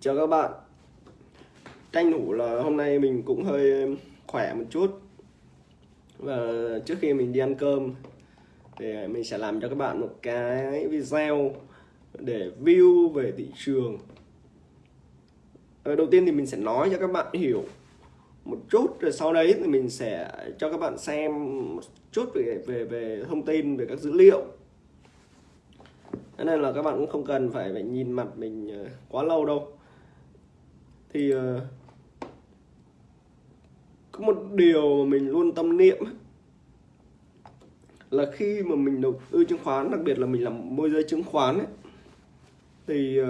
Chào các bạn. Tranh thủ là hôm nay mình cũng hơi khỏe một chút. Và trước khi mình đi ăn cơm Thì mình sẽ làm cho các bạn một cái video Để view về thị trường. Đầu tiên thì mình sẽ nói cho các bạn hiểu một chút, rồi sau đấy thì mình sẽ cho các bạn xem một chút về về về thông tin về các dữ liệu. Thế nên là các bạn cũng không cần phải phải nhìn mặt mình ờ, quá lâu đâu thì uh, có một điều mà mình luôn tâm niệm là khi mà mình đầu tư chứng khoán đặc biệt là mình làm môi giới chứng khoán ấy, thì uh,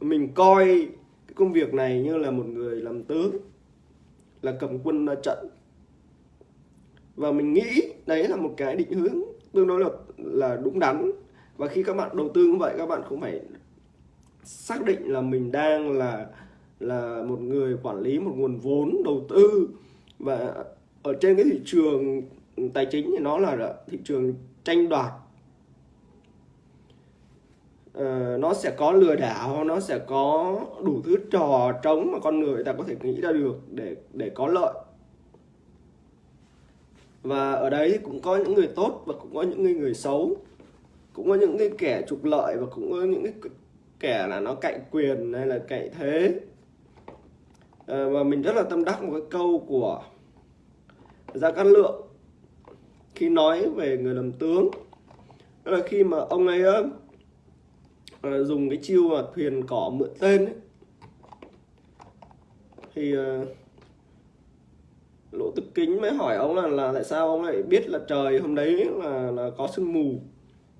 mình coi cái công việc này như là một người làm tướng là cầm quân ra trận. Và mình nghĩ đấy là một cái định hướng tương đối là là đúng đắn. Và khi các bạn đầu tư như vậy các bạn không phải xác định là mình đang là là một người quản lý một nguồn vốn đầu tư. Và ở trên cái thị trường tài chính thì nó là thị trường tranh đoạt. Uh, nó sẽ có lừa đảo nó sẽ có đủ thứ trò trống mà con người ta có thể nghĩ ra được để để có lợi. Và ở đấy cũng có những người tốt và cũng có những người, người xấu. Cũng có những cái kẻ trục lợi và cũng có những cái kẻ là nó cạnh quyền hay là cạnh thế. Ờ, à, và mình rất là tâm đắc một cái câu của Gia Cát Lượng khi nói về người làm tướng. Đó là khi mà ông ấy uh, dùng cái chiêu mà thuyền cỏ mượn tên ấy, thì uh, lỗ tức kính mới hỏi ông là là tại sao ông lại biết là trời hôm đấy là là có sương mù.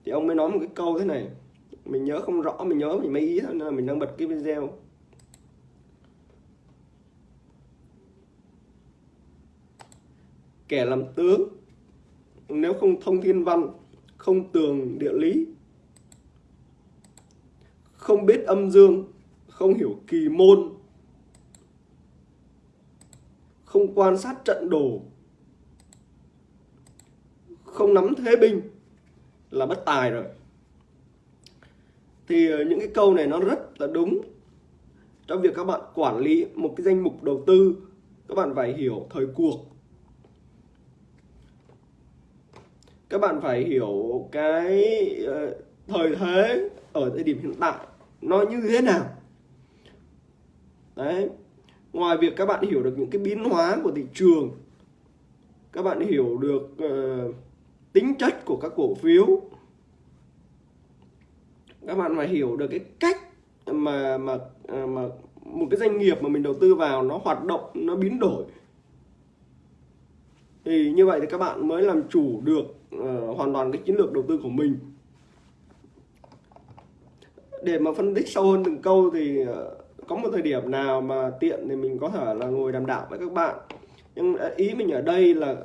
Thì ông mới nói một cái câu thế này mình nhớ không rõ, mình nhớ mình mấy ý thôi, nên là mình đang bật cái video. Kẻ làm tướng, nếu không thông thiên văn, không tường địa lý, không biết âm dương, không hiểu kỳ môn, không quan sát trận đồ, không nắm thế binh là bất tài rồi thì ờ, những cái câu này nó rất là đúng trong việc các bạn quản lý một cái danh mục đầu tư. Các bạn phải hiểu thời cuộc. Các bạn phải hiểu cái ờ, thời thế ở thời điểm hiện tại nó như thế nào. Đấy. Ngoài việc các bạn hiểu được những cái biến hóa của thị trường các bạn hiểu được uh, tính chất của các cổ phiếu các bạn phải hiểu được cái cách mà mà à, mà một cái doanh nghiệp mà mình đầu tư vào nó hoạt động nó biến đổi. Thì như vậy thì các bạn mới làm chủ được uh, hoàn toàn cái chiến lược đầu tư của mình. Để mà phân tích sâu hơn từng câu thì uh, có một thời điểm nào mà tiện thì mình có thể là ngồi đàm đạo với các bạn. Nhưng ờ, ý mình ở đây là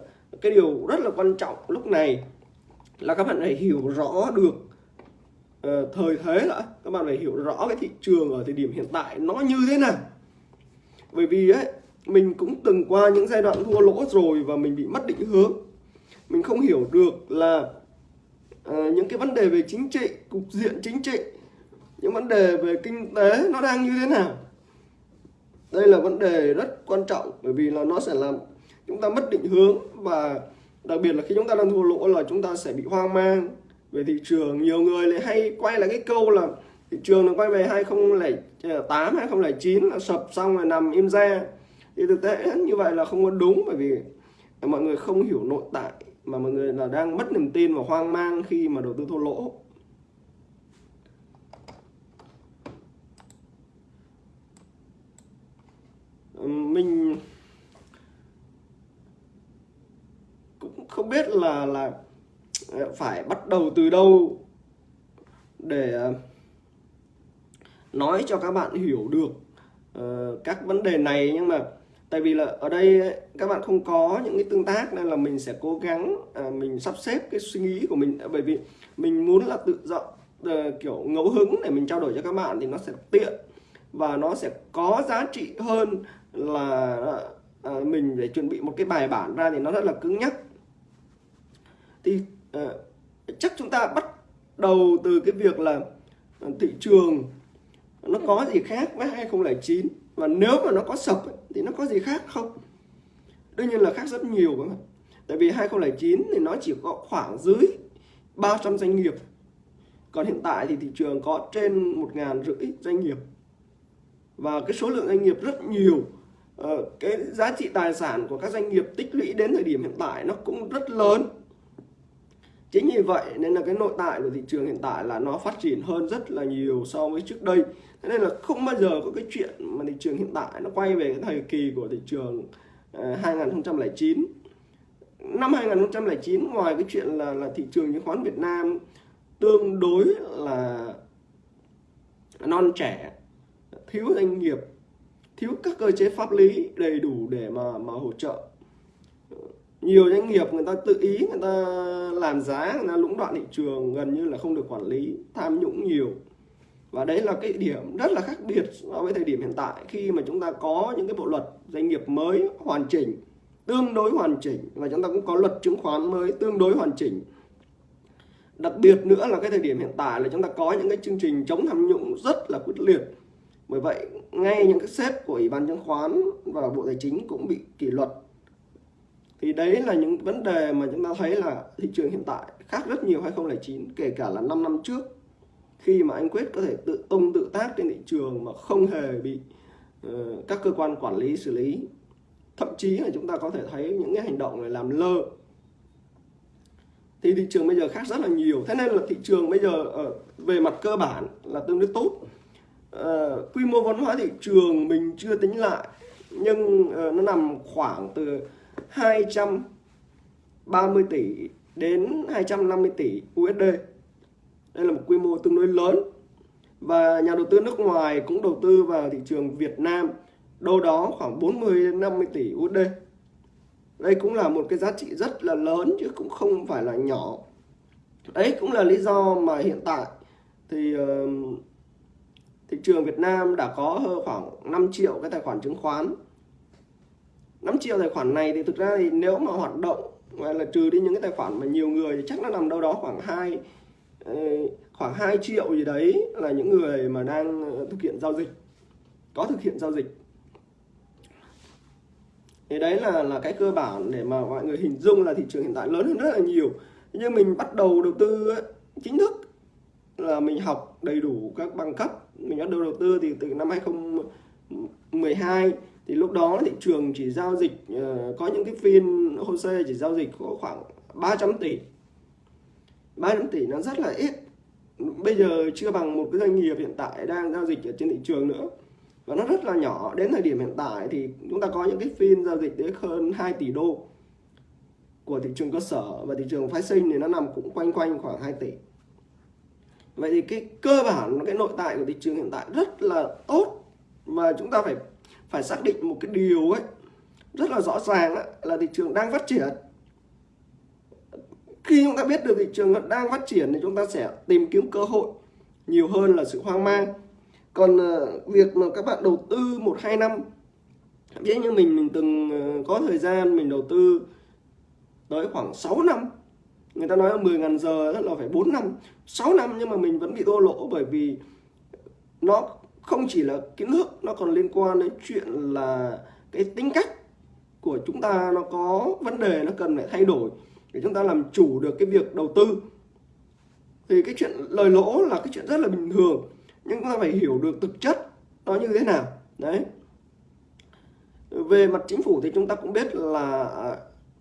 cái điều rất là quan trọng lúc này là các bạn phải hiểu rõ được Ờ, thời thế đã các bạn phải hiểu rõ cái thị trường ở thời điểm hiện tại nó như thế nào. Bởi vì ấy mình cũng từng qua những giai đoạn thua lỗ rồi và mình bị mất định hướng. Mình không hiểu được là à, những cái vấn đề về chính trị cục diện chính trị những vấn đề về kinh tế nó đang như thế nào. Đây là vấn đề rất quan trọng bởi vì là nó sẽ làm chúng ta mất định hướng và đặc biệt là khi chúng ta đang thua lỗ là chúng ta sẽ bị hoang mang về thị trường, nhiều người lại hay quay lại cái câu là thị trường nó quay về 2008 2009 ờ, là sập xong rồi nằm im ra thì thực tế như vậy là không có đúng, bởi vì mọi người không hiểu nội tại, mà mọi người là đang mất niềm tin và hoang mang khi mà đầu tư thua lỗ. Mình cũng không biết là là phải bắt đầu từ đâu để ờ, nói cho các bạn hiểu được uh, các vấn đề này. Nhưng mà tại vì là ở đây ờ, các bạn không có những cái tương tác nên là mình sẽ cố gắng uh, mình sắp xếp cái suy nghĩ của mình. Bởi vì mình muốn là tự do uh, kiểu ngẫu hứng để mình trao đổi cho các bạn thì nó sẽ tiện và nó sẽ có giá trị hơn là uh, mình để chuẩn bị một cái bài bản ra thì nó rất là cứng nhắc. Thì Ờ, chắc chúng ta bắt đầu từ cái việc là ờ, thị trường nó có gì khác với 2009 và nếu mà nó có sập thì nó có gì khác không? Đương nhiên là khác rất nhiều các bạn tại vì 2009 thì nó chỉ có khoảng dưới 300 doanh nghiệp. Còn hiện tại thì thị trường có trên một ngàn rưỡi doanh nghiệp. Và cái số lượng doanh nghiệp rất nhiều ờ, cái giá trị tài sản của các doanh nghiệp tích lũy đến thời điểm hiện tại nó cũng rất lớn chính vì vậy nên là cái nội tại của thị trường hiện tại là nó phát triển hơn rất là nhiều so với trước đây. Thế nên là không bao giờ có cái chuyện mà thị trường hiện tại nó quay về cái thời kỳ của thị trường ờ, 2009 năm 2009 ngoài cái chuyện là là thị trường chứng khoán Việt Nam tương đối là non trẻ, thiếu doanh nghiệp, thiếu các cơ chế pháp lý đầy đủ để mà mà hỗ trợ nhiều doanh nghiệp người ta tự ý người ta làm giá, người ta lũng đoạn thị trường, gần như là không được quản lý, tham nhũng nhiều. Và đấy là cái điểm rất là khác biệt so với thời điểm hiện tại. Khi mà chúng ta có những cái bộ luật doanh nghiệp mới hoàn chỉnh, tương đối hoàn chỉnh, và chúng ta cũng có luật chứng khoán mới tương đối hoàn chỉnh. Đặc biệt nữa là cái thời điểm hiện tại là chúng ta có những cái chương trình chống tham nhũng rất là quyết liệt. Bởi vậy, ngay những cái sếp của ủy ban chứng khoán và bộ tài chính cũng bị kỷ luật thì đấy là những vấn đề mà chúng ta thấy là thị trường hiện tại khác rất nhiều 2009 kể cả là 5 năm trước. Khi mà anh Quyết có thể tự tung tự tác trên thị trường mà không hề bị uh, các cơ quan quản lý xử lý. Thậm chí là chúng ta có thể thấy những cái hành động này làm lơ. Thì thị trường bây giờ khác rất là nhiều. Thế nên là thị trường bây giờ uh, về mặt cơ bản là tương đối tốt. Uh, quy mô vốn hóa thị trường mình chưa tính lại nhưng uh, nó nằm khoảng từ 230 tỷ đến 250 tỷ USD. Đây là một quy mô tương đối lớn. Và nhà đầu tư nước ngoài cũng đầu tư vào thị trường Việt Nam đâu đó khoảng 40 đến 50 tỷ USD. Đây cũng là một cái giá trị rất là lớn chứ cũng không phải là nhỏ. Đấy cũng là lý do mà hiện tại thì uh, thị trường Việt Nam đã có khoảng 5 triệu cái tài khoản chứng khoán 5 triệu tài khoản này thì thực ra thì nếu mà hoạt động hoặc là trừ đi những cái tài khoản mà nhiều người thì chắc nó nằm đâu đó khoảng 2 ờ, khoảng 2 triệu gì đấy là những người mà đang ờ, thực hiện giao dịch, có thực hiện giao dịch. Thì đấy là là cái cơ bản để mà mọi người hình dung là thị trường hiện tại lớn hơn rất là nhiều. Nhưng mình bắt đầu đầu tư chính thức là mình học đầy đủ các bằng cấp. Mình bắt đầu đầu tư thì từ năm 2012 thì lúc đó thị trường chỉ giao dịch uh, có những cái phiên HOSE chỉ giao dịch có khoảng 300 tỷ. 300 tỷ nó rất là ít. Bây giờ chưa bằng một cái doanh nghiệp hiện tại đang giao dịch ở trên thị trường nữa. Và nó rất là nhỏ. Đến thời điểm hiện tại thì chúng ta có những cái phiên giao dịch đến hơn 2 tỷ đô của thị trường cơ sở. Và thị trường phái sinh thì nó nằm cũng quanh quanh khoảng 2 tỷ. Vậy thì cái cơ bản cái nội tại của thị trường hiện tại rất là tốt. Mà chúng ta phải phải xác định một cái điều ấy rất là rõ ràng ấy, là thị trường đang phát triển. Khi chúng ta biết được thị trường đang phát triển thì chúng ta sẽ tìm kiếm cơ hội nhiều hơn là sự hoang mang. Còn ờ, việc mà các bạn đầu tư một hai năm ví như mình mình từng ờ, có thời gian mình đầu tư tới khoảng 6 năm người ta nói là 10 ngàn giờ rất là phải 4 năm 6 năm nhưng mà mình vẫn bị thua lỗ bởi vì nó không chỉ là kiến thức nó còn liên quan đến chuyện là cái tính cách của chúng ta nó có vấn đề nó cần phải thay đổi để chúng ta làm chủ được cái việc đầu tư. Thì cái chuyện lời lỗ là cái chuyện rất là bình thường nhưng chúng ta phải hiểu được thực chất nó như thế nào. Đấy. Về mặt chính phủ thì chúng ta cũng biết là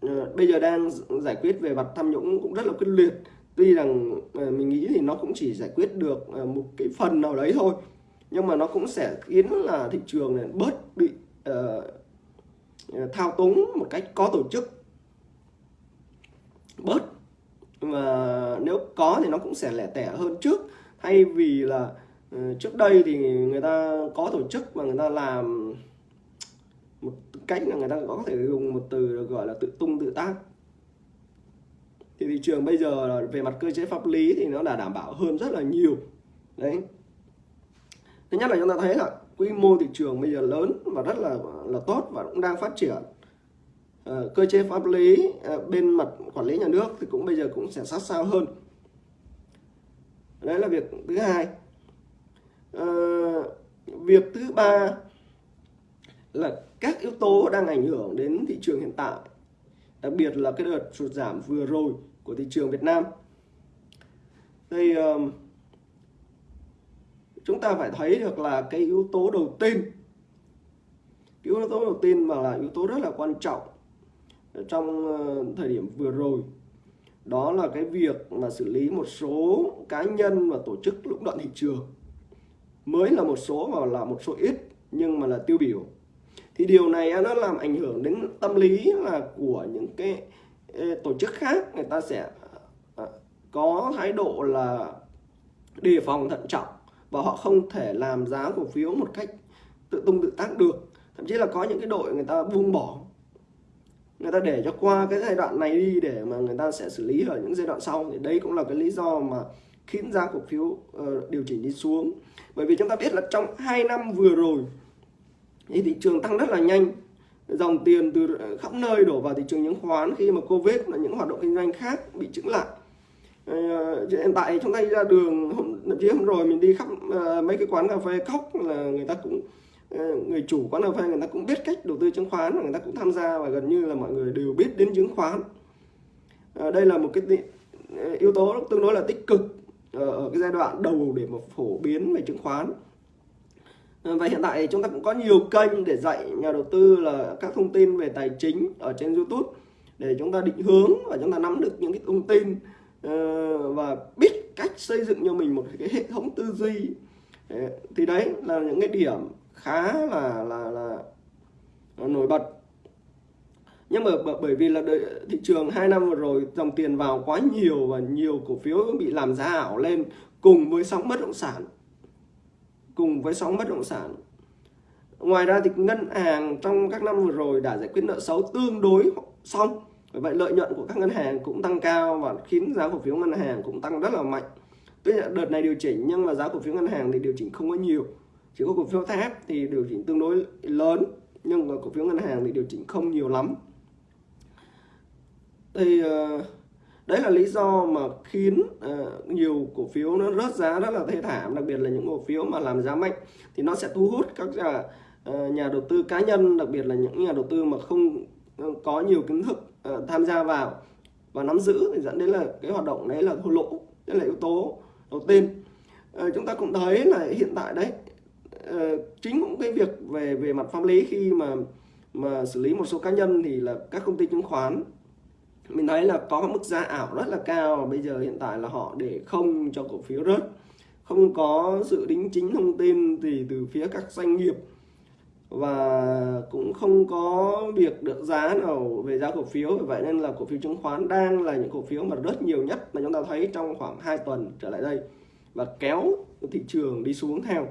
uh, bây giờ đang giải quyết về mặt tham nhũng cũng rất là quyết liệt. Tuy rằng uh, mình nghĩ thì nó cũng chỉ giải quyết được uh, một cái phần nào đấy thôi nhưng mà nó cũng sẽ khiến là thị trường này bớt bị uh, thao túng một cách có tổ chức. Bớt. Mà nếu có thì nó cũng sẽ lẻ tẻ hơn trước. Thay vì là uh, trước đây thì người ta có tổ chức và người ta làm một cách là người ta có thể dùng một từ gọi là tự tung tự tác. Thì thị trường bây giờ về mặt cơ chế pháp lý thì nó đã đảm bảo hơn rất là nhiều. Đấy thứ nhất là chúng ta thấy là quy mô thị trường bây giờ lớn và rất là là tốt và cũng đang phát triển. À, cơ chế pháp lý à, bên mặt quản lý nhà nước thì cũng bây giờ cũng sẽ sát sao hơn. Đấy là việc thứ hai. À, việc thứ ba là các yếu tố đang ảnh hưởng đến thị trường hiện tại đặc biệt là cái đợt sụt giảm vừa rồi của thị trường Việt Nam. Thì uh, chúng ta phải thấy được là cái yếu tố đầu tiên yếu tố đầu tiên mà là yếu tố rất là quan trọng trong ờ, thời điểm vừa rồi, đó là cái việc mà xử lý một số cá nhân và tổ chức lũng đoạn thị trường. Mới là một số mà là một số ít, nhưng mà là tiêu biểu. Thì điều này nó làm ảnh hưởng đến tâm lý là của những cái ờ, tổ chức khác. Người ta sẽ ờ, có thái độ là đề phòng thận trọng và họ không thể làm giá cổ phiếu một cách tự tung tự tác được. Thậm chí là có những cái đội người ta buông bỏ. Người ta để cho qua cái giai đoạn này đi để mà người ta sẽ xử lý ở những giai đoạn sau. Thì đây cũng là cái lý do mà khiến giá cổ phiếu uh, điều chỉnh đi xuống. Bởi vì chúng ta biết là trong 2 năm vừa rồi thì thị trường tăng rất là nhanh. Dòng tiền từ khắp nơi đổ vào thị trường chứng khoán khi mà covid là những hoạt động kinh doanh khác bị chững lại. Ờ, hiện tại chúng ta đi ra đường, hôm chí hôm rồi mình đi khắp ờ, mấy cái quán cà phê cốc là người ta cũng ờ, người chủ quán cà phê người ta cũng biết cách đầu tư chứng khoán và người ta cũng tham gia và gần như là mọi người đều biết đến chứng khoán. Đây là một cái yếu tố tương đối là tích cực ở cái giai đoạn đầu để mà phổ biến về chứng khoán. Và hiện tại chúng ta cũng có nhiều kênh để dạy nhà đầu tư là các thông tin về tài chính ở trên YouTube để chúng ta định hướng và chúng ta nắm được những cái thông tin Ờ, và biết cách xây dựng cho mình một cái hệ thống tư duy. Ờ, thì đấy là những cái điểm khá là là là nổi bật. Nhưng mà bởi vì là thị trường hai năm vừa rồi dòng tiền vào quá nhiều và nhiều cổ phiếu bị làm giá ảo lên cùng với sóng bất động sản. Cùng với sóng bất động sản. Ngoài ra thì ngân hàng trong các năm vừa rồi đã giải quyết nợ xấu tương đối xong. Vì vậy lợi nhuận của các ngân hàng cũng tăng cao và khiến giá cổ phiếu ngân hàng cũng tăng rất là mạnh. Tuy nhiên đợt này điều chỉnh nhưng mà giá cổ phiếu ngân hàng thì điều chỉnh không có nhiều. Chỉ có cổ phiếu thép thì điều chỉnh tương đối lớn nhưng mà cổ phiếu ngân hàng thì điều chỉnh không nhiều lắm. Thì ờ, đấy là lý do mà khiến uh, nhiều cổ phiếu nó rớt giá rất là thê thảm đặc biệt là những cổ phiếu mà làm giá mạnh thì nó sẽ thu hút các nhà, uh, nhà đầu tư cá nhân đặc biệt là những nhà đầu tư mà không Vâng, có nhiều kiến thức uh, tham gia vào và nắm giữ thì dẫn đến là cái hoạt động đấy là thua lỗ đây là yếu tố đầu tiên. Uh, chúng ta cũng thấy là hiện tại đấy uh, chính cũng cái việc về về mặt pháp lý khi mà mà xử lý một số cá nhân thì là các công ty chứng khoán. Mình thấy là có mức giá ảo rất là cao và bây giờ hiện tại là họ để không cho cổ phiếu rớt. Không có sự đính chính thông tin thì từ phía các doanh nghiệp và cũng không có việc được giá nào về giá cổ phiếu vậy nên là cổ phiếu chứng khoán đang là những cổ phiếu mà rất nhiều nhất mà chúng ta thấy trong khoảng 2 tuần trở lại đây và kéo thị trường đi xuống theo.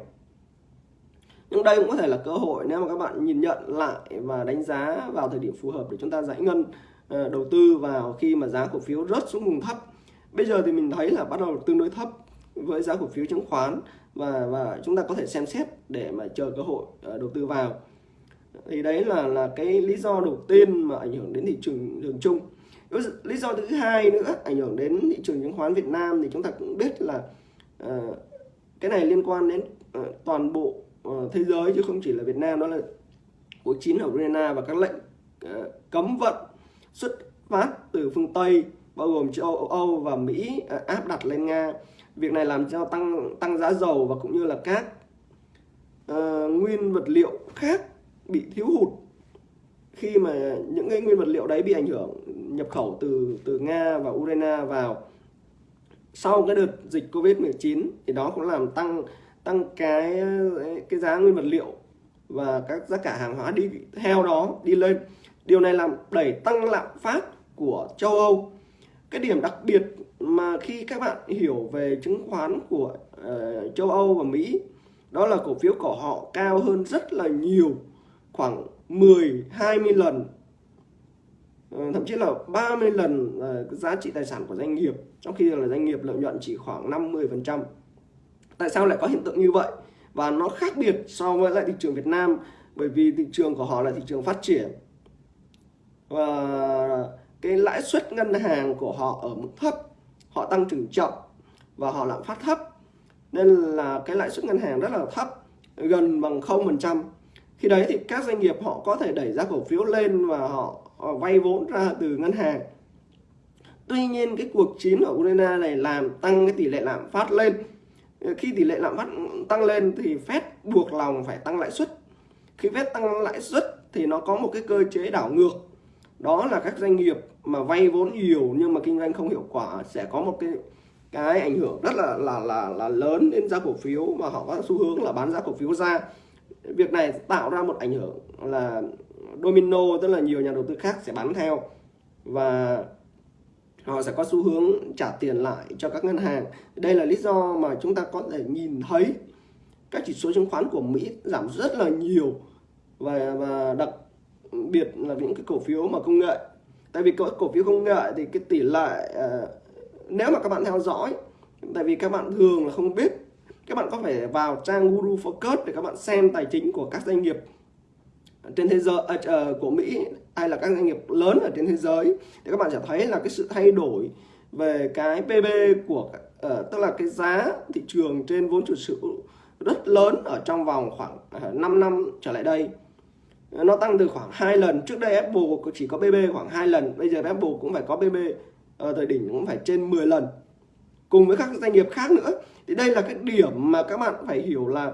Nhưng đây cũng có thể là cơ hội nếu mà các bạn nhìn nhận lại và đánh giá vào thời điểm phù hợp để chúng ta giải ngân ờ, đầu tư vào khi mà giá cổ phiếu rớt xuống vùng thấp. Bây giờ thì mình thấy là bắt đầu tương đối thấp với giá cổ phiếu chứng khoán và và chúng ta có thể xem xét để mà chờ cơ hội ờ, đầu tư vào. Thì đấy là là cái lý do đầu tiên mà ảnh hưởng đến thị trường đường chung. Lý do thứ hai nữa ảnh hưởng đến thị trường chứng khoán Việt Nam thì chúng ta cũng biết là uh, cái này liên quan đến uh, toàn bộ uh, thế giới chứ không chỉ là Việt Nam đó là cuộc chiến ở Ukraine và các lệnh uh, cấm vận xuất phát từ phương Tây bao gồm châu Âu và Mỹ à, áp đặt lên Nga. Việc này làm cho tăng tăng giá dầu và cũng như là các uh, nguyên vật liệu khác bị thiếu hụt khi mà những cái nguyên vật liệu đấy bị ảnh hưởng nhập khẩu từ từ Nga và Ukraine vào sau cái đợt dịch Covid-19 thì đó cũng làm tăng tăng cái cái giá nguyên vật liệu và các giá cả hàng hóa đi theo đó đi lên Điều này làm đẩy tăng lạm phát của châu Âu. Cái điểm đặc biệt mà khi các bạn hiểu về chứng khoán của uh, châu Âu và Mỹ đó là cổ phiếu của họ cao hơn rất là nhiều khoảng 10 20 lần uh, thậm chí là 30 lần uh, giá trị tài sản của doanh nghiệp trong khi là doanh nghiệp lợi nhuận chỉ khoảng 50%. Tại sao lại có hiện tượng như vậy? Và nó khác biệt so với lại thị trường Việt Nam bởi vì thị trường của họ là thị trường phát triển và cái lãi suất ngân hàng của họ ở mức thấp họ tăng trưởng chậm và họ lạm phát thấp. Nên là cái lãi suất ngân hàng rất là thấp gần bằng 0% khi đấy thì các doanh nghiệp họ có thể đẩy giá cổ phiếu lên và họ, họ vay vốn ra từ ngân hàng. Tuy nhiên cái cuộc chiến ở Ukraine này làm tăng cái tỷ lệ lạm phát lên. Khi tỷ lệ lạm phát tăng lên thì Fed buộc lòng phải tăng lãi suất. Khi Fed tăng lãi suất thì nó có một cái cơ chế đảo ngược đó là các doanh nghiệp mà vay vốn nhiều nhưng mà kinh doanh không hiệu quả sẽ có một cái cái ảnh hưởng rất là là là là lớn đến giá cổ phiếu mà họ có xu hướng là bán giá cổ phiếu ra. Việc này tạo ra một ảnh hưởng là domino, tức là nhiều nhà đầu tư khác sẽ bán theo và họ sẽ có xu hướng trả tiền lại cho các ngân hàng. Đây là lý do mà chúng ta có thể nhìn thấy các chỉ số chứng khoán của Mỹ giảm rất là nhiều và và đặc biệt là những cái cổ phiếu mà công nghệ. Tại vì có cổ phiếu công nghệ thì cái tỷ lệ uh, nếu mà các bạn theo dõi tại vì các bạn thường là không biết các bạn có phải vào trang Guru Focus để các bạn xem tài chính của các doanh nghiệp trên thế giới uh, của Mỹ hay là các doanh nghiệp lớn ở trên thế giới. Thì các bạn sẽ thấy là cái sự thay đổi về cái PB của uh, tức là cái giá thị trường trên vốn chủ sở hữu rất lớn ở trong vòng khoảng uh, 5 năm trở lại đây nó tăng từ khoảng hai lần. Trước đây Apple chỉ có BB khoảng hai lần. Bây giờ Apple cũng phải có BB ở ờ, thời đỉnh cũng phải trên 10 lần. Cùng với các doanh nghiệp khác nữa. Thì đây là cái điểm mà các bạn phải hiểu là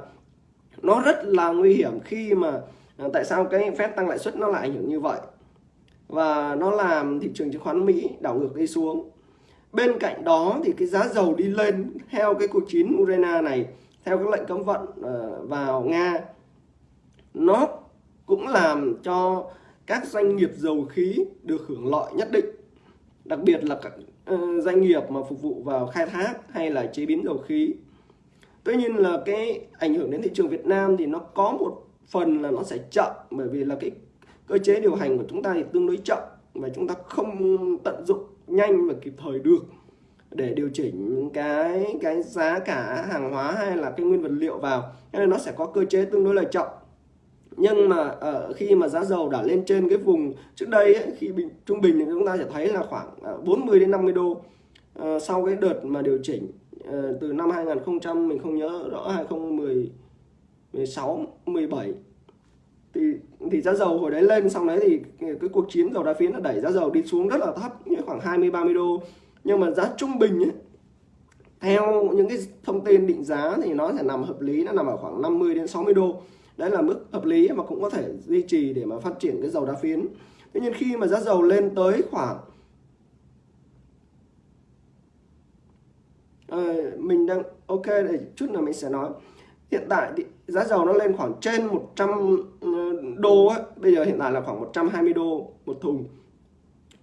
nó rất là nguy hiểm khi mà ờ, tại sao cái phép tăng lãi suất nó lại ảnh hưởng như vậy. Và nó làm thị trường chứng khoán Mỹ đảo ngược đi xuống. Bên cạnh đó thì cái giá dầu đi lên theo cái cuộc chiến Ukraine này, theo các lệnh cấm vận ờ, vào Nga, nó cũng làm cho các doanh nghiệp dầu khí được hưởng lợi nhất định. Đặc biệt là các ờ, doanh nghiệp mà phục vụ vào khai thác hay là chế biến dầu khí. Tuy nhiên là cái ảnh hưởng đến thị trường Việt Nam thì nó có một phần là nó sẽ chậm, bởi vì là cái cơ chế điều hành của chúng ta thì tương đối chậm và chúng ta không tận dụng nhanh và kịp thời được để điều chỉnh cái cái giá cả hàng hóa hay là cái nguyên vật liệu vào. Nên nó sẽ có cơ chế tương đối là chậm nhưng mà ở khi mà giá dầu đã lên trên cái vùng trước đây ấy, khi bình, trung bình thì chúng ta sẽ thấy là khoảng ờ, 40 đến 50 đô à, sau cái đợt mà điều chỉnh à, từ năm 2000 mình không nhớ rõ 2016 17 thì thì giá dầu hồi đấy lên xong đấy thì cái cuộc chiến dầu đá phiến nó đẩy giá dầu đi xuống rất là thấp như khoảng 20 30 đô. Nhưng mà giá trung bình ấy, theo những cái thông tin định giá thì nó sẽ nằm hợp lý nó nằm ở khoảng 50 đến 60 đô. Đấy là mức hợp lý mà cũng có thể duy trì để mà phát triển cái dầu đá phiến tuy nhiên khi mà giá dầu lên tới khoảng à, mình đang ok để chút nữa mình sẽ nói hiện tại thì giá dầu nó lên khoảng trên 100 ờ, đô ấy. bây giờ hiện tại là khoảng 120 đô một thùng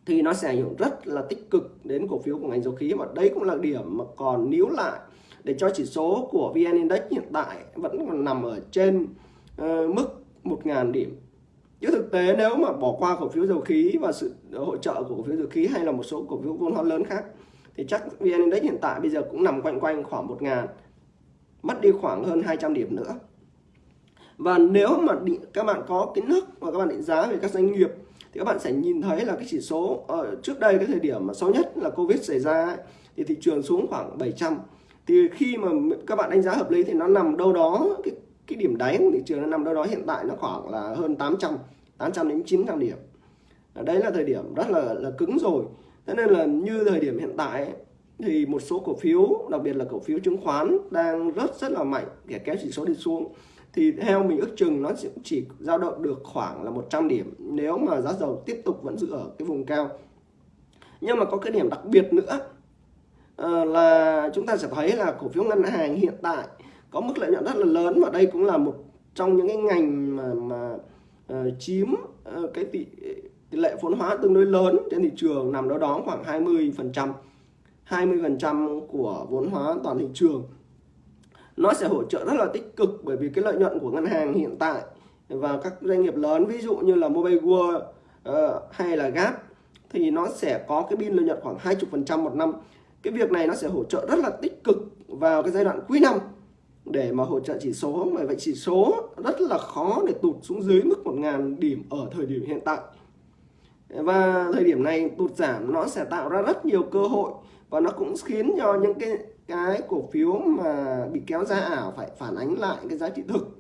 thì nó sẽ ảnh hưởng rất là tích cực đến cổ phiếu của ngành dầu khí và đây cũng là điểm mà còn níu lại để cho chỉ số của VN Index hiện tại vẫn còn nằm ở trên uh, mức 1.000 điểm. Chứ thực tế nếu mà bỏ qua cổ phiếu dầu khí và sự hỗ trợ của cổ phiếu dầu khí hay là một số cổ phiếu vốn hóa lớn khác thì chắc VN Index hiện tại bây giờ cũng nằm quanh quanh khoảng 1.000 mất đi khoảng hơn 200 điểm nữa. Và nếu mà định, các bạn có kiến thức và các bạn định giá về các doanh nghiệp thì các bạn sẽ nhìn thấy là cái chỉ số ở trước đây cái thời điểm mà xấu nhất là Covid xảy ra ấy, thì thị trường xuống khoảng 700 thì khi mà các bạn đánh giá hợp lý thì nó nằm đâu đó cái cái điểm đáy của thị trường nó nằm đâu đó hiện tại nó khoảng là hơn 800 800 đến 900 điểm. Đấy là thời điểm rất là là cứng rồi. Thế nên là như thời điểm hiện tại ấy, thì một số cổ phiếu đặc biệt là cổ phiếu chứng khoán đang rất rất là mạnh để kéo chỉ số đi xuống. Thì theo mình ước chừng nó sẽ chỉ dao động được khoảng là 100 điểm nếu mà giá dầu tiếp tục vẫn giữ ở cái vùng cao. Nhưng mà có cái điểm đặc biệt nữa ờ, là chúng ta sẽ thấy là cổ phiếu ngân hàng hiện tại có mức lợi nhuận rất là lớn và đây cũng là một trong những cái ngành mà mà uh, chiếm uh, cái tỷ, tỷ lệ vốn hóa tương đối lớn trên thị trường nằm đâu đó khoảng 20 phần trăm 20 phần trăm của vốn hóa toàn thị trường. Nó sẽ hỗ trợ rất là tích cực bởi vì cái lợi nhuận của ngân hàng hiện tại và các doanh nghiệp lớn ví dụ như là Mobile World uh, hay là Gap thì nó sẽ có cái biên lợi nhuận khoảng 20% một năm. Cái việc này nó sẽ hỗ trợ rất là tích cực vào cái giai đoạn cuối năm để mà hỗ trợ chỉ số. Mà vậy chỉ số rất là khó để tụt xuống dưới mức 1.000 điểm ở thời điểm hiện tại. Và thời điểm này tụt giảm nó sẽ tạo ra rất nhiều cơ hội và nó cũng khiến cho những cái cái cổ phiếu mà bị kéo ra ảo phải phản ánh lại cái giá trị thực.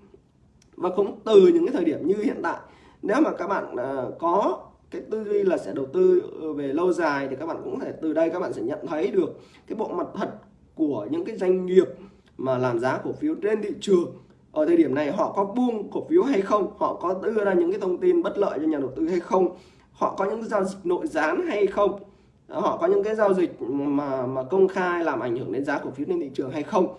Và cũng từ những cái thời điểm như hiện tại nếu mà các bạn uh, có cái tư duy là sẽ đầu tư về lâu dài thì các bạn cũng thể từ đây các bạn sẽ nhận thấy được cái bộ mặt thật của những cái doanh nghiệp mà làm giá cổ phiếu trên thị trường, ở thời điểm này họ có buông cổ phiếu hay không, họ có đưa ra những cái thông tin bất lợi cho nhà đầu tư hay không, họ có những giao dịch nội gián hay không, họ có những cái giao dịch mà mà công khai làm ảnh hưởng đến giá cổ phiếu trên thị trường hay không.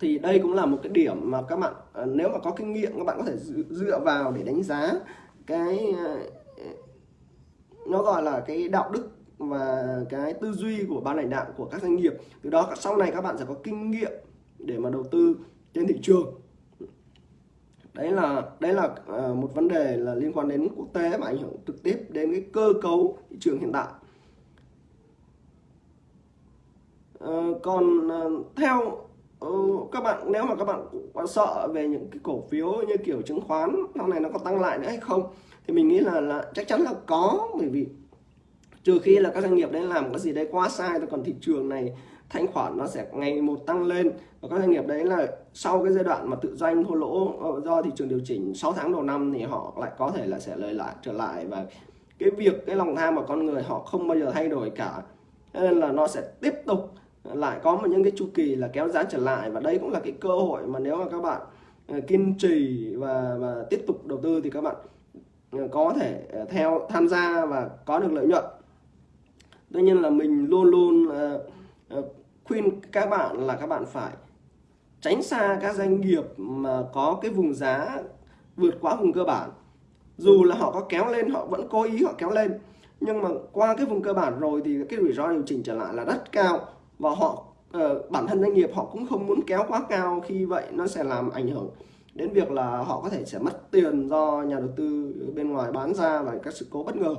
Thì đây cũng là một cái điểm mà các bạn à, nếu mà có kinh nghiệm, các bạn có thể dựa vào để đánh giá cái à, nó gọi là cái đạo đức và cái tư duy của ban lãnh đạo của các doanh nghiệp. Từ đó sau này các bạn sẽ có kinh nghiệm để mà đầu tư trên thị trường. Đấy là đấy là ờ, một vấn đề là liên quan đến quốc tế và ảnh hưởng trực tiếp đến cái cơ cấu thị trường hiện tại. Ờ, còn ờ, theo các bạn, nếu mà các bạn quá sợ về những cái cổ phiếu như kiểu chứng khoán, sau này nó có tăng lại nữa hay không, thì mình nghĩ là là chắc chắn là có, bởi vì trừ khi là các doanh nghiệp đấy làm cái gì đấy quá sai, thôi còn thị trường này thanh khoản nó sẽ ngày một tăng lên. Và các doanh nghiệp đấy là sau cái giai đoạn mà tự doanh thua lỗ ờ, do thị trường điều chỉnh 6 tháng đầu năm thì họ lại có thể là sẽ lời lại, trở lại. Và cái việc, cái lòng tham của con người họ không bao giờ thay đổi cả. Nên là nó sẽ tiếp tục lại có một những cái chu kỳ là kéo giá trở lại. Và đây cũng là cái cơ hội mà nếu mà các bạn ờ, kiên trì và và tiếp tục đầu tư thì các bạn ờ, có thể theo, tham gia và có được lợi nhuận tuy nhiên là mình luôn luôn uh, khuyên các bạn là các bạn phải tránh xa các doanh nghiệp mà có cái vùng giá vượt quá vùng cơ bản. Dù là họ có kéo lên họ vẫn cố ý họ kéo lên nhưng mà qua cái vùng cơ bản rồi thì cái rủi ro điều chỉnh trở lại là rất cao và họ uh, bản thân doanh nghiệp họ cũng không muốn kéo quá cao khi vậy nó sẽ làm ảnh hưởng đến việc là họ có thể sẽ mất tiền do nhà đầu tư bên ngoài bán ra và các sự cố bất ngờ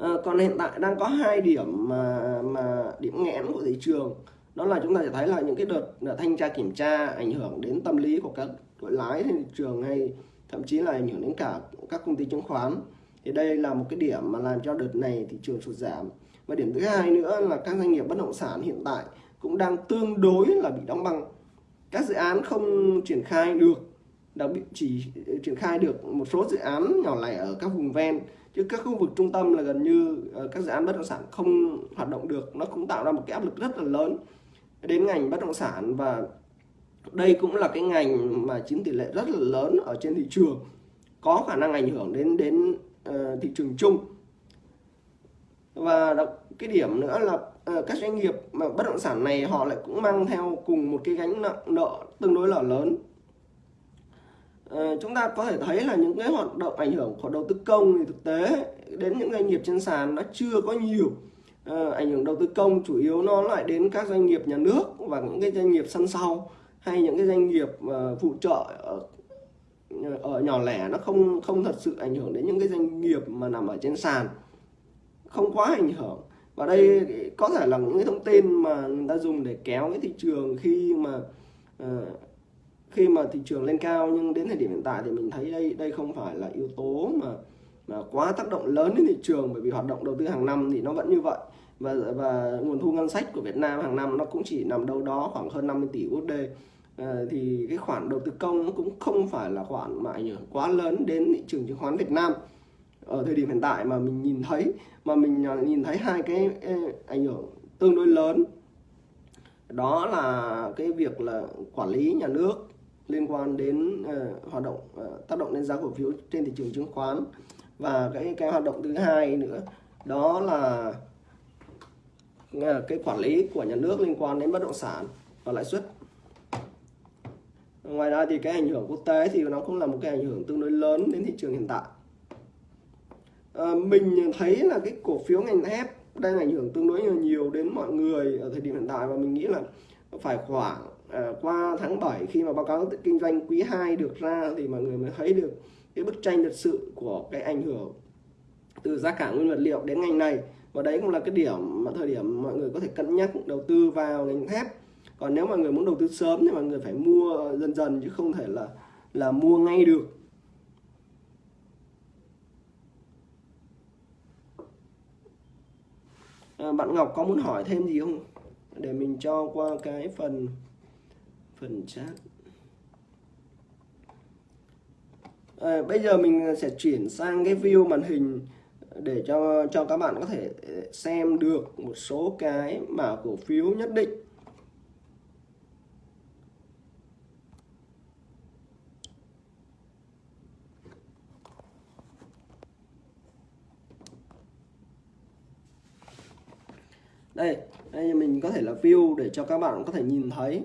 à, còn hiện tại đang có hai điểm mà mà điểm nghẽn của thị trường. Đó là chúng ta sẽ thấy là những cái đợt, đợt thanh tra kiểm tra ảnh hưởng đến tâm lý của các đội lái trên thị trường hay thậm chí là ảnh hưởng đến cả các công ty chứng khoán. Thì đây là một cái điểm mà làm cho đợt này thị trường sụt giảm. Và điểm thứ hai nữa là các doanh nghiệp bất động sản hiện tại cũng đang tương đối là bị đóng băng. Các dự án không triển khai được đã bị chỉ ờ, triển khai được một số dự án nhỏ lẻ ở các vùng ven. Chứ các khu vực trung tâm là gần như ờ, các dự án bất động sản không hoạt động được. Nó cũng tạo ra một cái áp lực rất là lớn đến ngành bất động sản. Và đây cũng là cái ngành mà chiếm tỷ lệ rất là lớn ở trên thị trường có khả năng ảnh hưởng đến đến uh, thị trường chung. Và cái điểm nữa là uh, các doanh nghiệp mà bất động sản này họ lại cũng mang theo cùng một cái gánh nợ nợ tương đối là lớn. Ờ, chúng ta có thể thấy là những cái hoạt động ảnh hưởng của đầu tư công thì thực tế đến những doanh nghiệp trên sàn nó chưa có nhiều. Ờ, ảnh hưởng đầu tư công chủ yếu nó lại đến các doanh nghiệp nhà nước và những cái doanh nghiệp sân sau hay những cái doanh nghiệp uh, phụ trợ ở, ở nhỏ lẻ nó không không thật sự ảnh hưởng đến những cái doanh nghiệp mà nằm ở trên sàn. Không quá ảnh hưởng. Và đây có thể là những cái thông tin mà người ta dùng để kéo cái thị trường khi mà uh, khi mà thị trường lên cao nhưng đến thời điểm hiện tại thì mình thấy đây đây không phải là yếu tố mà mà quá tác động lớn đến thị trường bởi vì hoạt động đầu tư hàng năm thì nó vẫn như vậy. Và và nguồn thu ngân sách của Việt Nam hàng năm nó cũng chỉ nằm đâu đó khoảng hơn 50 tỷ USD à, ờ, thì cái khoản đầu tư công cũng không phải là khoản mà ảnh hưởng quá lớn đến thị trường chứng khoán Việt Nam. Ở thời điểm hiện tại mà mình nhìn thấy mà mình à, nhìn thấy hai cái ảnh hưởng tương đối lớn. Đó là cái việc là quản lý nhà nước liên quan đến uh, hoạt động uh, tác động đến giá cổ phiếu trên thị trường chứng khoán. Và cái cái hoạt động thứ hai nữa đó là uh, cái quản lý của nhà nước liên quan đến bất động sản và lãi suất. Ngoài ra thì cái ảnh hưởng quốc tế thì nó cũng là một cái ảnh hưởng tương đối lớn đến thị trường hiện tại. À, mình thấy là cái cổ phiếu ngành thép đang ảnh hưởng tương đối nhiều đến mọi người ở thời điểm hiện tại và mình nghĩ là phải khoảng ờ, qua tháng 7 khi mà báo cáo kinh doanh quý 2 được ra thì mọi người mới thấy được cái bức tranh thật sự của cái ảnh hưởng từ giá cả nguyên vật liệu đến ngành này. Và đấy cũng là cái điểm mà thời điểm mọi người có thể cân nhắc đầu tư vào ngành thép. Còn nếu mọi người muốn đầu tư sớm thì mọi người phải mua dần dần chứ không thể là là mua ngay được. À, bạn Ngọc có muốn hỏi thêm gì không? để mình cho qua cái phần phần chat. À, bây giờ mình sẽ chuyển sang cái view màn hình để cho cho các bạn có thể ờ, xem được một số cái mã cổ phiếu nhất định. Đây đây mình có thể là view để cho các bạn có thể nhìn thấy.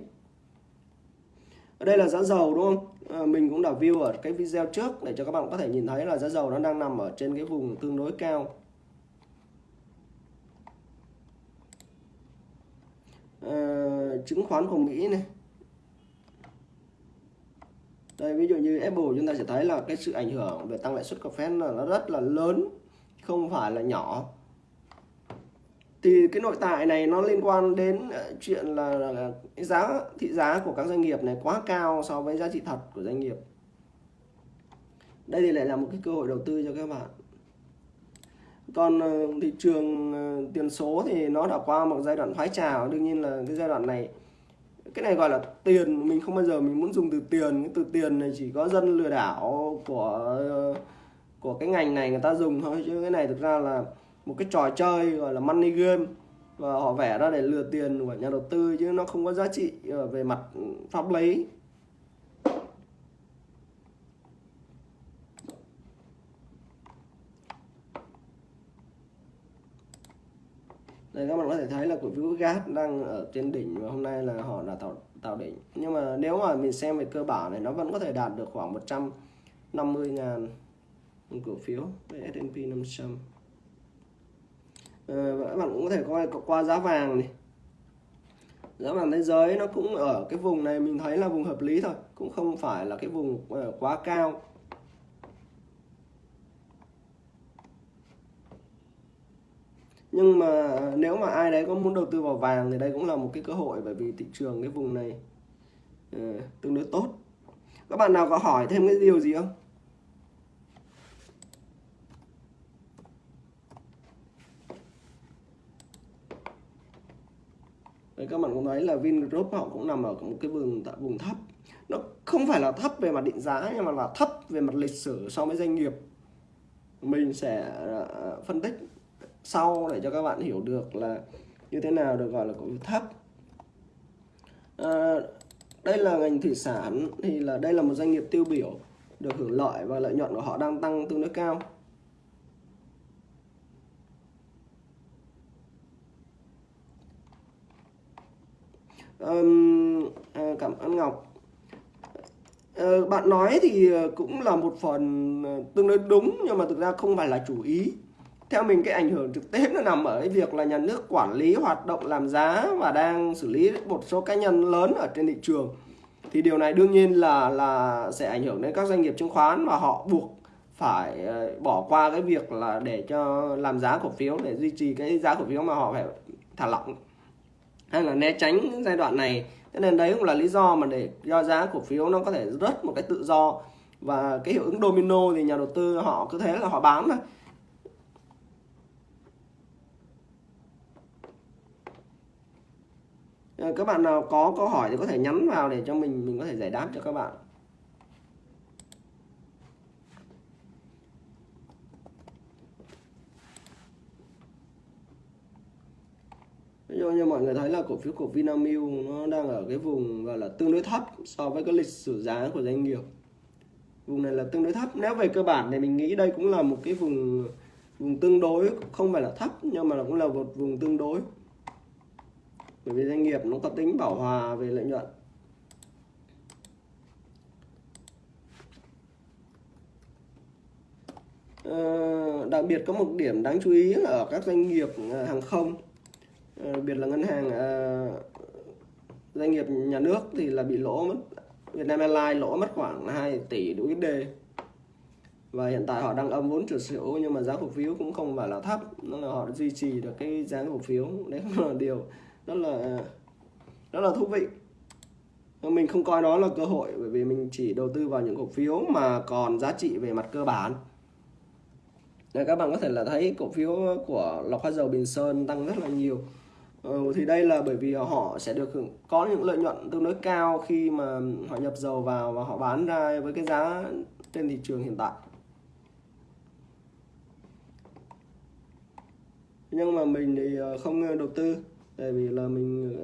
Ở đây là giá dầu đúng không? À, mình cũng đã view ở cái video trước để cho các bạn có thể nhìn thấy là giá dầu nó đang nằm ở trên cái vùng tương đối cao. À, chứng khoán của Mỹ này. Đây ví dụ như Apple chúng ta sẽ thấy là cái sự ảnh hưởng về tăng lãi suất của Fed là nó rất là lớn không phải là nhỏ thì cái nội tại này nó liên quan đến ờ, chuyện là, là cái giá thị giá của các doanh nghiệp này quá cao so với giá trị thật của doanh nghiệp. Đây thì lại là một cái cơ hội đầu tư cho các bạn. Còn ờ, thị trường ờ, tiền số thì nó đã qua một giai đoạn thoái trào. Đương nhiên là cái giai đoạn này cái này gọi là tiền mình không bao giờ mình muốn dùng từ tiền. Cái từ tiền này chỉ có dân lừa đảo của của cái ngành này người ta dùng thôi. Chứ cái này thực ra là một cái trò chơi gọi là money game. Và họ vẽ ra để lừa tiền của nhà đầu tư chứ nó không có giá trị ờ, về mặt ừ, pháp lý. Đây, các bạn có thể thấy là cổ phiếu gas đang ở trên đỉnh và hôm nay là họ đã tạo tạo đỉnh. Nhưng mà nếu mà mình xem về cơ bản này, nó vẫn có thể đạt được khoảng 150 ngàn cổ phiếu về S&P 500 các bạn cũng có thể coi qua giá vàng này. Giá vàng thế giới nó cũng ở cái vùng này mình thấy là vùng hợp lý thôi cũng không phải là cái vùng ờ, quá cao. Nhưng mà nếu mà ai đấy có muốn đầu tư vào vàng thì đây cũng là một cái cơ hội bởi vì thị trường cái vùng này uh, tương đối tốt. Các bạn nào có hỏi thêm cái điều gì không? Đấy, các bạn cũng thấy là Vingroup họ cũng nằm ở một cái vùng tại vùng thấp. Nó không phải là thấp về mặt định giá nhưng mà là thấp về mặt lịch sử so với doanh nghiệp. Mình sẽ ờ, phân tích sau để cho các bạn hiểu được là như thế nào được gọi là cổ phiếu thấp. À, đây là ngành thủy sản thì là đây là một doanh nghiệp tiêu biểu được hưởng lợi và lợi nhuận của họ đang tăng tương đối cao. Um, cảm ơn Ngọc. Uh, bạn nói thì ờ, cũng là một phần ờ, tương đối đúng nhưng mà thực ra không phải là chủ ý. Theo mình cái ảnh hưởng trực tiếp nó nằm ở cái việc là nhà nước quản lý hoạt động làm giá và đang xử lý một số cá nhân lớn ở trên thị trường. Thì điều này đương nhiên là là sẽ ảnh hưởng đến các doanh nghiệp chứng khoán và họ buộc phải bỏ qua cái việc là để cho làm giá cổ phiếu để duy trì cái giá cổ phiếu mà họ phải thả lỏng hay là né tránh giai đoạn này. Thế nên đấy cũng là lý do mà để do giá cổ phiếu nó có thể rớt một cái tự do. Và cái hiệu ứng domino thì nhà đầu tư họ cứ thế là họ bán thôi các bạn nào có câu hỏi thì có thể nhắn vào để cho mình mình có thể giải đáp cho các bạn. Ví dụ như mọi người thấy là cổ phiếu của Vinamilk nó đang ở cái vùng gọi là tương đối thấp so với cái lịch sử giá của doanh nghiệp. Vùng này là tương đối thấp. Nếu về cơ bản thì mình nghĩ đây cũng là một cái vùng vùng tương đối không phải là thấp nhưng mà cũng là một vùng tương đối. Bởi vì doanh nghiệp nó có tính bảo hòa về lợi nhuận. À, đặc biệt có một điểm đáng chú ý là ở các doanh nghiệp ờ, hàng không đặc biệt là ngân hàng uh, doanh nghiệp nhà nước thì là bị lỗ mất Vietnam Airlines lỗ mất khoảng 2 tỷ USD và hiện tại họ đang âm vốn trượt xỉu nhưng mà giá cổ phiếu cũng không phải là thấp nó là họ duy trì được cái giá cổ phiếu. Đấy là điều rất là rất là thú vị. Mình không coi đó là cơ hội bởi vì mình chỉ đầu tư vào những cổ phiếu mà còn giá trị về mặt cơ bản. Đây, các bạn có thể là thấy cổ phiếu của lọc hóa dầu Bình Sơn tăng rất là nhiều. Ừ, thì đây là bởi vì họ sẽ được hưởng có những lợi nhuận tương đối cao khi mà họ nhập dầu vào và họ bán ra với cái giá trên thị trường hiện tại. Nhưng mà mình thì ờ, không đầu tư tại vì là mình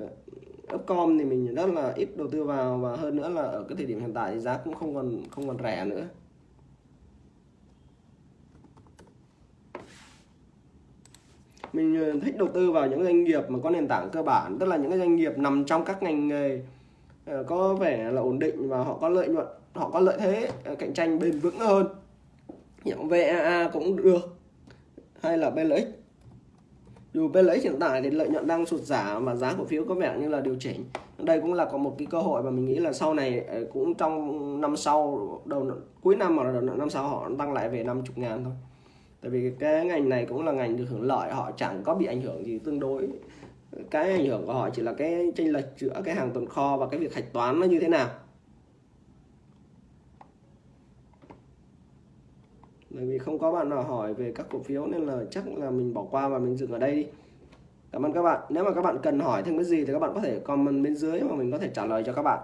ờ, Upcom thì mình rất là ít đầu tư vào và hơn nữa là ở cái thời điểm hiện tại thì giá cũng không còn không còn rẻ nữa. Mình ờ, thích đầu tư vào những doanh nghiệp mà có nền tảng cơ bản, tức là những cái doanh nghiệp nằm trong các ngành nghề ờ, có vẻ là ổn định và họ có lợi nhuận, họ có lợi thế ờ, cạnh tranh bền vững hơn. Những VAA cũng được, hay là BLX dù BLX hiện tại thì lợi nhuận đang sụt giảm và giá cổ phiếu có vẻ như là điều chỉnh. Đây cũng là có một cái cơ hội mà mình nghĩ là sau này cũng trong năm sau, đầu cuối năm hoặc là đầu năm sau họ tăng lại về 50 ngàn thôi tại vì cái ngành này cũng là ngành được hưởng lợi, họ chẳng có bị ảnh hưởng gì tương đối. Cái ảnh hưởng của họ chỉ là cái chênh lệch giữa cái hàng tồn kho và cái việc hạch toán nó như thế nào. Bởi vì không có bạn nào hỏi về các cổ phiếu nên là chắc là mình bỏ qua và mình dừng ở đây đi. Cảm ơn các bạn. Nếu mà các bạn cần hỏi thêm cái gì thì các bạn có thể comment bên dưới mà mình có thể trả lời cho các bạn.